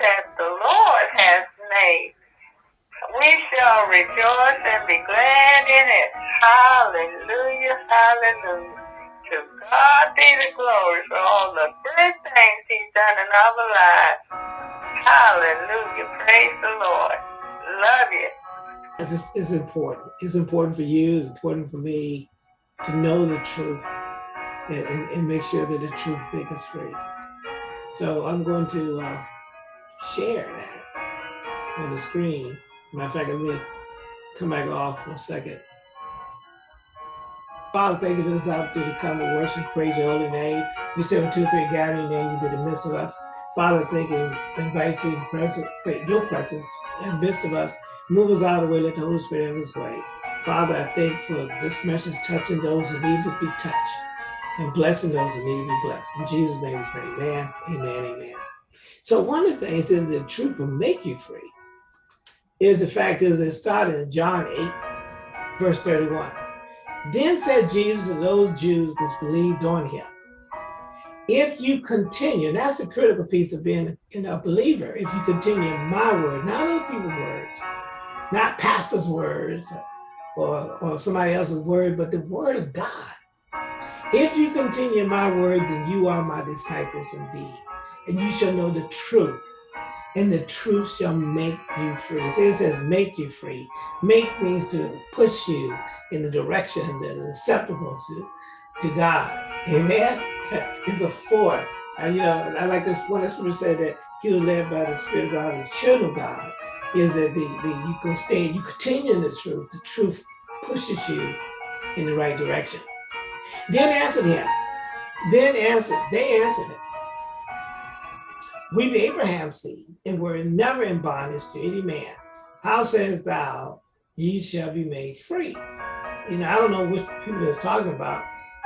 that the Lord has made. We shall rejoice and be glad in it. Hallelujah, hallelujah. To God be the glory for all the good things he's done in our lives. Hallelujah, praise the Lord. Love you. It's, it's important. It's important for you, it's important for me to know the truth and, and, and make sure that the truth makes us free. So I'm going to uh, share that on the screen. Matter of fact, let me come back off for a second. Father, thank you for this opportunity to come and worship, praise your holy name. You said when two three gather name, you be the midst of us. Father, thank you, invite you to present, your presence in the midst of us. Move us out of the way, let the Holy Spirit have his way. Father, I thank for this message touching those who need to be touched and blessing those who need to be blessed. In Jesus' name we pray, amen, amen, amen. So one of the things is the truth will make you free is the fact is it started in John 8, verse 31. Then said Jesus to those Jews which believed on him, if you continue, and that's the critical piece of being a believer, if you continue in my word, not other people's words, not pastor's words or, or somebody else's word, but the word of God. If you continue in my word, then you are my disciples indeed, and you shall know the truth, and the truth shall make you free. It says make you free. Make means to push you in the direction that is acceptable to, to God. Amen. It's a force. And, you know, I like this one scripture said that he was led by the Spirit of God, the children of God, is that the, the you can stay, you continue in the truth. The truth pushes you in the right direction. Then answered him. Then answered, they answered it. We be Abraham's seed, and were never in bondage to any man. How sayest thou, ye shall be made free? You know, I don't know which people they're talking about,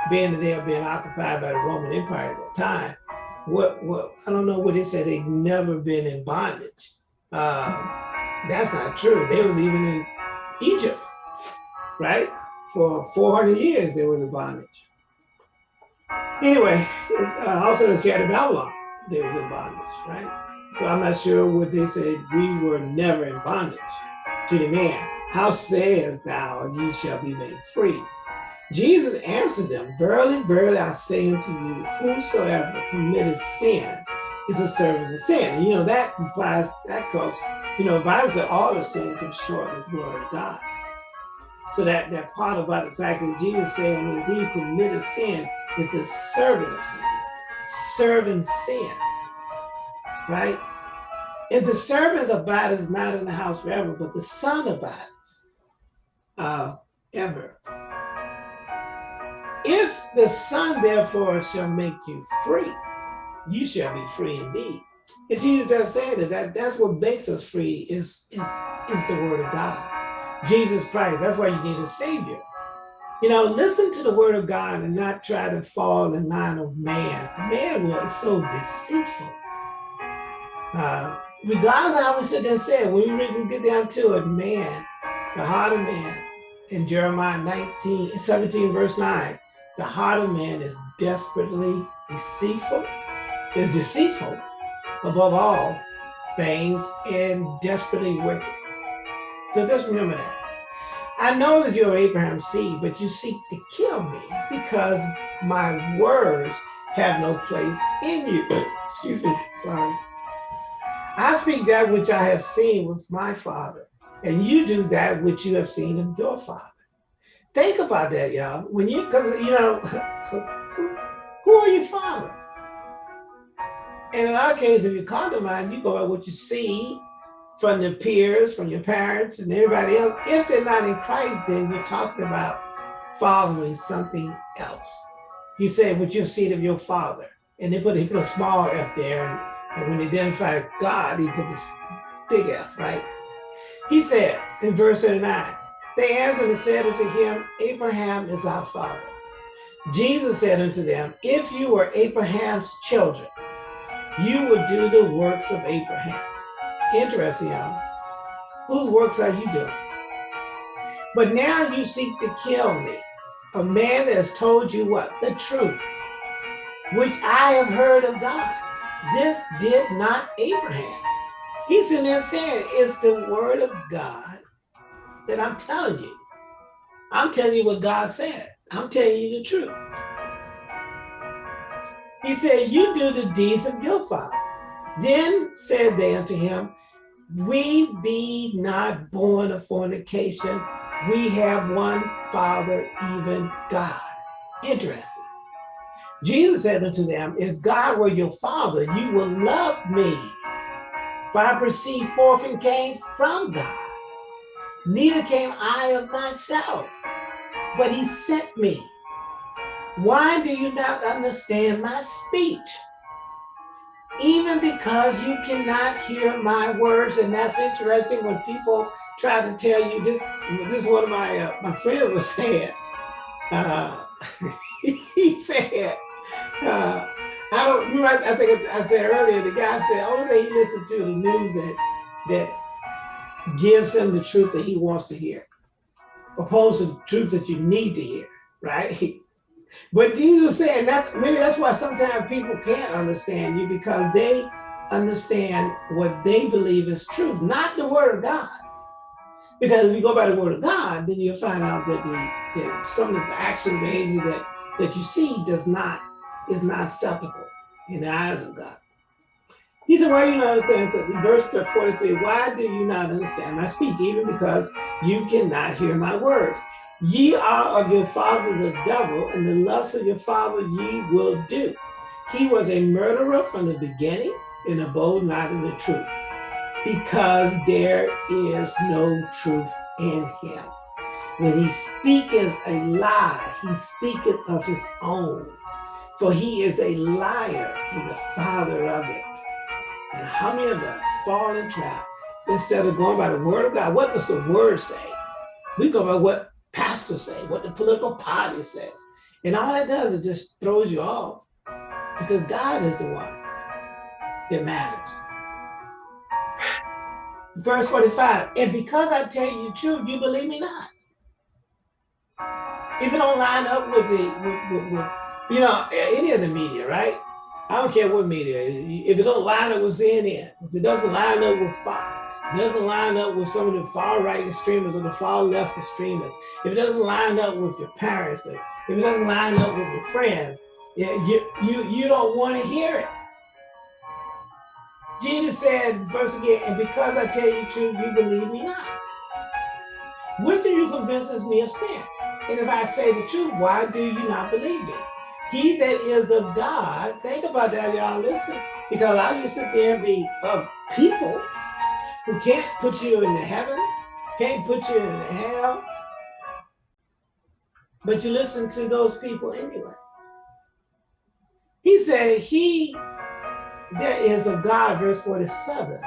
being that they are being occupied by the Roman Empire at that time. What, what, I don't know what they said, they've never been in bondage. Uh, that's not true. They was even in Egypt, right? For 400 years, they were in bondage. Anyway, uh, also in scared of Babylon, they was in bondage, right? So I'm not sure what they said. We were never in bondage to the man. How sayest thou, ye shall be made free? Jesus answered them, Verily, verily, I say unto you, whosoever committed sin is a servant of sin. And you know, that implies, that goes, you know, the Bible said all of sin comes short of the glory of God. So that, that part about the fact that Jesus saying is he committed sin is a servant of sin, serving sin, right? And the servant abides not in the house forever, but the son abides uh, ever. If the son therefore shall make you free, you shall be free indeed. And Jesus does say that, that that's what makes us free is, is, is the word of God. Jesus Christ, that's why you need a savior. You know, listen to the word of God and not try to fall in line of man. Man was so deceitful. Uh, regardless of how we sit there and say, when we get down to it, man, the heart of man, in Jeremiah 19, 17, verse 9, the heart of man is desperately deceitful, is deceitful above all things and desperately wicked. So just remember that. I know that you're Abraham's seed, but you seek to kill me because my words have no place in you. Excuse me, sorry. I speak that which I have seen with my father, and you do that which you have seen of your father. Think about that, y'all. When you come, you know, who are your father? And in our case, if you condomine, you go by what you see from your peers, from your parents, and everybody else. If they're not in Christ, then you're talking about following something else. He said, "What you've seen of your father," and they put he put a small f there, and, and when they identify God, he put the big F, right? He said in verse 39, they answered and said unto him, Abraham is our father. Jesus said unto them, If you were Abraham's children, you would do the works of Abraham. Interesting, y'all. Whose works are you doing? But now you seek to kill me, a man that has told you what? The truth, which I have heard of God. this did not Abraham. He's in there saying, it's the word of God that I'm telling you. I'm telling you what God said. I'm telling you the truth. He said, you do the deeds of your father. Then said they unto him, we be not born of fornication. We have one father, even God. Interesting. Jesus said unto them, if God were your father, you would love me. For I proceed forth and came from God. Neither came I of myself, but he sent me. Why do you not understand my speech? Even because you cannot hear my words, and that's interesting when people try to tell you this. This is one of my uh, my friends was saying. Uh, he said, uh, "I don't." I, I think I said earlier. The guy said, "Only thing he listens to the news that that gives him the truth that he wants to hear, opposed to the truth that you need to hear." Right? But Jesus said that's maybe that's why sometimes people can't understand you because they understand what they believe is truth, not the word of God. Because if you go by the word of God, then you'll find out that the that some of the action behavior that that you see does not is not acceptable in the eyes of God. He said, why do you not understand? Verse 43, why do you not understand my speech? Even because you cannot hear my words. Ye are of your father the devil, and the lust of your father ye will do. He was a murderer from the beginning and abode not in the truth, because there is no truth in him. When he speaketh a lie, he speaketh of his own, for he is a liar and the father of it. And how many of us fall in trap instead of going by the word of God? What does the word say? We go by what pastor say, what the political party says. And all that does is just throws you off because God is the one that matters. Verse 45, and because I tell you the truth, you believe me not. If it don't line up with the, with, with, with, you know, any of the media, right? I don't care what media, if it don't line up with CNN, if it doesn't line up with Fox, doesn't line up with some of the far right extremists or the far left extremists, if it doesn't line up with your parents, if it doesn't line up with your friends, you, you, you don't want to hear it. Jesus said, verse again, and because I tell you truth, you believe me not. Of you convinces me of sin? And if I say the truth, why do you not believe me? He that is of God, think about that, y'all, listen, because I just sit there and be of people who can't put you in heaven, can't put you in hell, but you listen to those people anyway. He said, he that is of God, verse 47,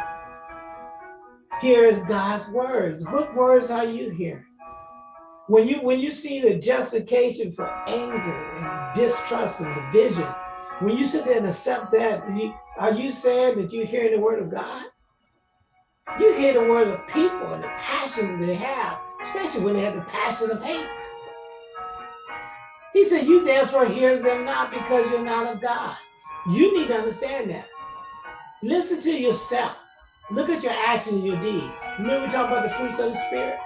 hears God's words. What words are you hearing? When you when you see the justification for anger and distrust and division, when you sit there and accept that, are you saying that you're hearing the word of God? You hear the word of people and the passion they have, especially when they have the passion of hate. He said, you therefore hear them not because you're not of God. You need to understand that. Listen to yourself. Look at your actions and your deeds. Remember we talk about the fruits of the spirit?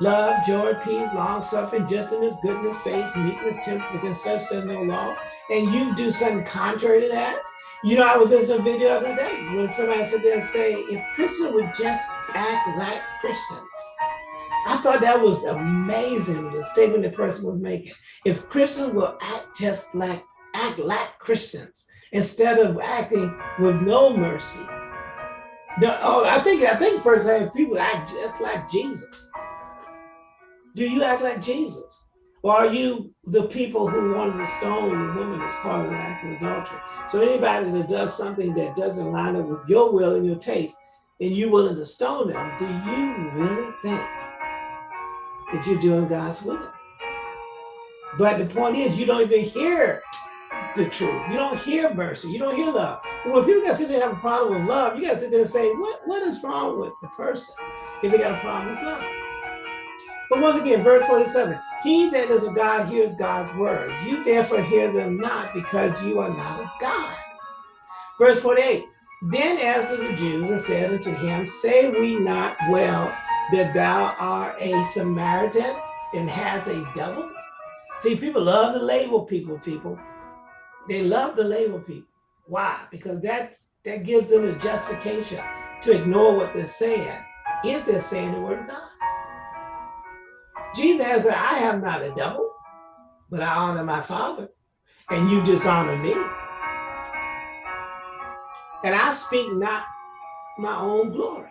Love, joy, peace, long suffering, gentleness, goodness, faith, meekness, temperance, against such no law. And you do something contrary to that, you know, I was listening to a video the other day when somebody said there and say, if Christians would just act like Christians. I thought that was amazing, the statement the person was making. If Christians will act just like, act like Christians, instead of acting with no mercy. The, oh, I think, I think first people act just like Jesus. Do you act like Jesus? Or are you the people who wanted to stone the woman as part of an act of adultery? So anybody that does something that doesn't line up with your will and your taste, and you willing to stone them, do you really think that you're doing God's will? But the point is, you don't even hear the truth. You don't hear mercy. You don't hear love. And when people got to sit there and have a problem with love, you got to sit there and say, what, what is wrong with the person if they got a problem with love? But once again, verse 47, he that is of God hears God's word. You therefore hear them not because you are not of God. Verse 48, then answered the Jews and said unto him, Say we not well that thou art a Samaritan and has a devil? See, people love to label people, people. They love to label people. Why? Because that's, that gives them a justification to ignore what they're saying if they're saying the word of God. Jesus answered, I have not a devil, but I honor my Father, and you dishonor me. And I speak not my own glory.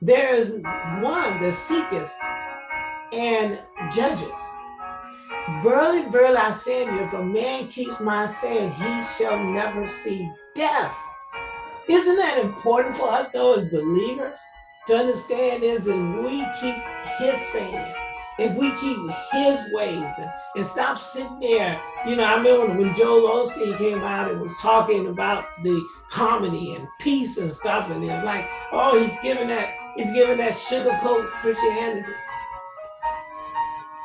There is one that seeketh and judges. Verily, verily, I say to you, if a man keeps my saying, he shall never see death. Isn't that important for us, though, as believers, to understand is that we keep his saying, if we keep his ways and, and stop sitting there, you know, I remember when Joel Osteen came out and was talking about the harmony and peace and stuff, and they're like, oh, he's giving that, he's giving that sugarcoat Christianity.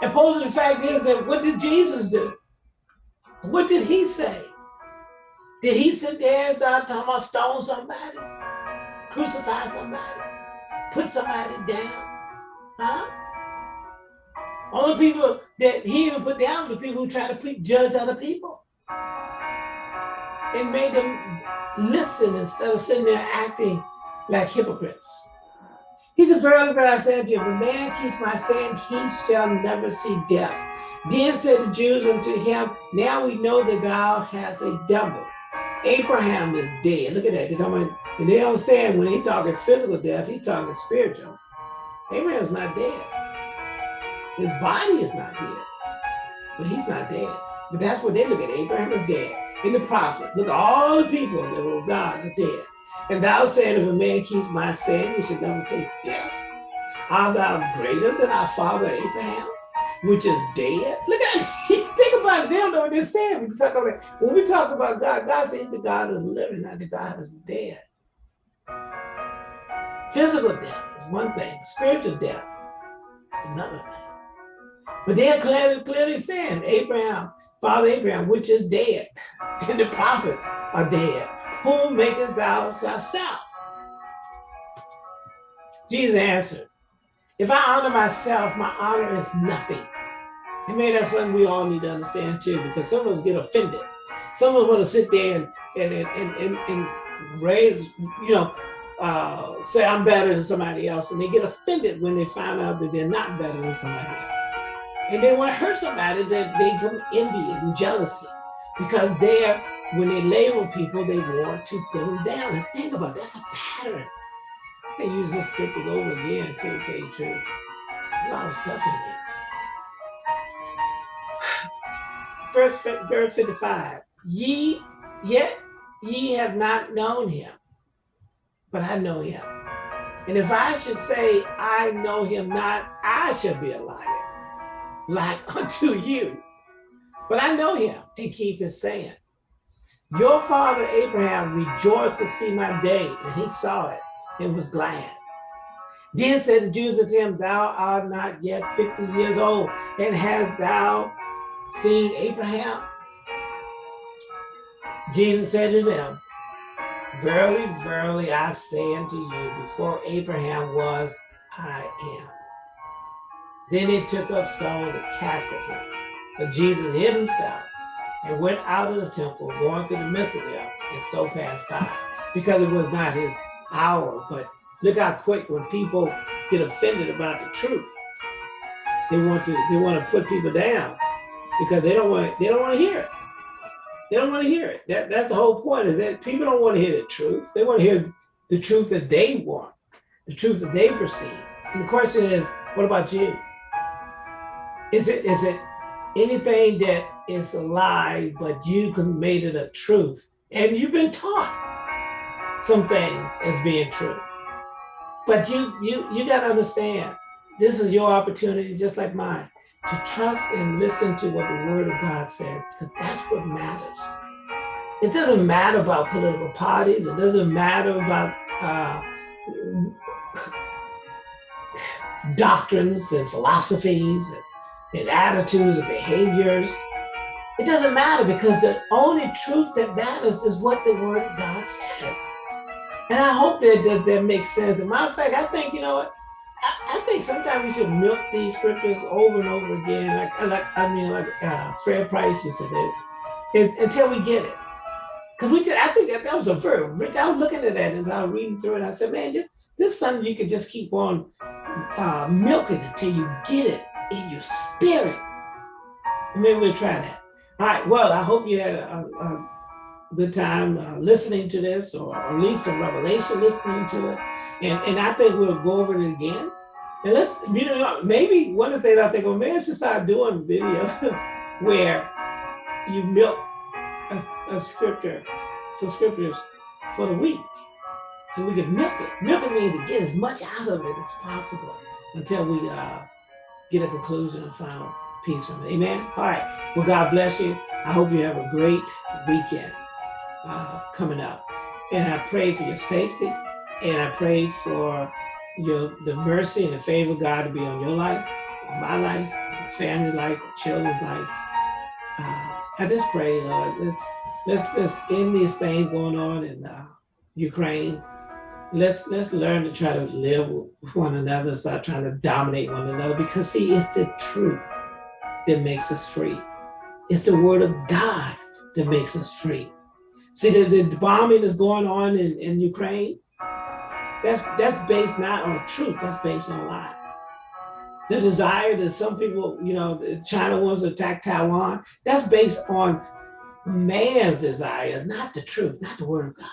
And posing the fact is that what did Jesus do? What did he say? Did he sit there and start talking about stone somebody? Crucify somebody? Put somebody down? Huh? Only people that he even put down the people who try to judge other people. And made them listen instead of sitting there acting like hypocrites. He said, Verily, verily, I say unto you, if a man keeps my saying, he shall never see death. Then said the Jews unto him, Now we know that thou hast a devil. Abraham is dead. Look at that. They're talking about, and they understand when he's talking physical death, he's talking spiritual. Abraham's not dead. His body is not dead, but he's not dead. But that's what they look at. Abraham is dead. And the prophets, look at all the people that were God are dead. And thou said, if a man keeps my saying, he should never taste death. Art thou greater than our father Abraham, which is dead? Look at think about it. They don't know what they're saying. When we talk about God, God says the God of living, not the God the dead. Physical death is one thing. Spiritual death is another thing. But they're clearly, clearly saying, Abraham, Father Abraham, which is dead, and the prophets are dead. Whom makest thou thyself? Jesus answered, if I honor myself, my honor is nothing. And maybe that's something we all need to understand too, because some of us get offended. Some of us want to sit there and and and and, and raise, you know, uh, say I'm better than somebody else, and they get offended when they find out that they're not better than somebody else. And they want to hurt somebody that they come envy and jealousy because they're, when they label people, they want to put them down. And think about it, that's a pattern. They use this scripture over again to tell you the truth. There's a lot of stuff in there. First, verse 55, ye, yet ye have not known him, but I know him. And if I should say, I know him not, I shall be a liar like unto you. But I know him and keep his saying. Your father Abraham rejoiced to see my day, and he saw it and was glad. Then said the Jews unto him, Thou art not yet 50 years old, and hast thou seen Abraham? Jesus said to them, Verily, verily, I say unto you, before Abraham was, I am. Then they took up stones and cast at him. But Jesus hid himself and went out of the temple, going through the midst of them, and so passed by, because it was not his hour. But look how quick when people get offended about the truth, they want to they want to put people down because they don't want to, they don't want to hear it. They don't want to hear it. That, that's the whole point is that people don't want to hear the truth. They want to hear the truth that they want, the truth that they perceive. And the question is, what about you? Is it is it anything that is a lie, but you made it a truth? And you've been taught some things as being true. But you you you got to understand, this is your opportunity, just like mine, to trust and listen to what the word of God said, because that's what matters. It doesn't matter about political parties. It doesn't matter about uh, doctrines and philosophies and and attitudes and behaviors. It doesn't matter because the only truth that matters is what the word of God says. And I hope that that, that makes sense. As a matter of fact, I think, you know what? I, I think sometimes we should milk these scriptures over and over again. Like, like I mean, like uh, Fred Price used to do, until we get it. Because we just, I think that, that was a very rich, I was looking at that and I was reading through it. I said, man, this, this is something you can just keep on uh, milking until you get it in your spirit. Maybe we'll try that. All right, well, I hope you had a, a good time uh, listening to this or, or, at least a revelation listening to it. And, and I think we'll go over it again. And let's, you know, maybe one of the things I think, well, maybe I should start doing videos where you milk of, of scripture, some scriptures for the week. So we can milk it. Milk it means to get as much out of it as possible until we uh, get a conclusion and final peace from it. Amen. All right. Well, God bless you. I hope you have a great weekend uh, coming up. And I pray for your safety. And I pray for your the mercy and the favor of God to be on your life, my life, family life, children's life. Uh, I just pray, Lord, let's let's let's end these things going on in uh, Ukraine. Let's let's learn to try to live with one another, stop trying to dominate one another. Because see, it's the truth that makes us free. It's the word of God that makes us free. See, the, the bombing is going on in, in Ukraine. That's that's based not on truth. That's based on lies the desire that some people, you know, China wants to attack Taiwan, that's based on man's desire, not the truth, not the word of God.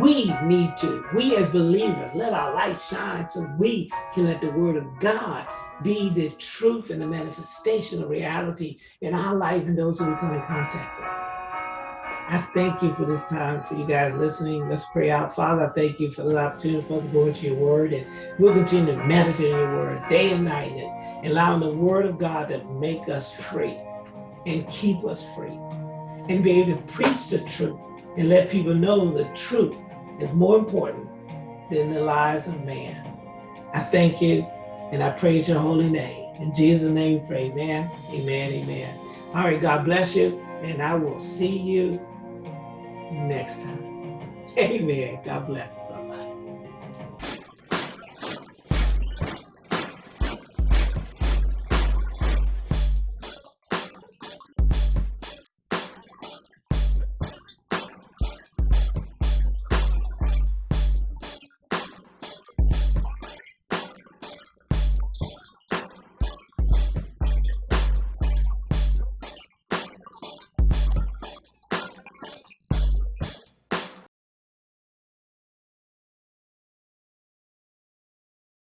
We need to, we as believers, let our light shine so we can let the word of God be the truth and the manifestation of reality in our life and those who we come in contact with. I thank you for this time, for you guys listening. Let's pray out. Father, I thank you for the opportunity for us to go into your word and we'll continue to meditate in your word day and night and allowing the word of God to make us free and keep us free and be able to preach the truth and let people know the truth is more important than the lies of man. I thank you and I praise your holy name. In Jesus' name we pray, amen, amen, amen. All right, God bless you, and I will see you next time. Amen. God bless.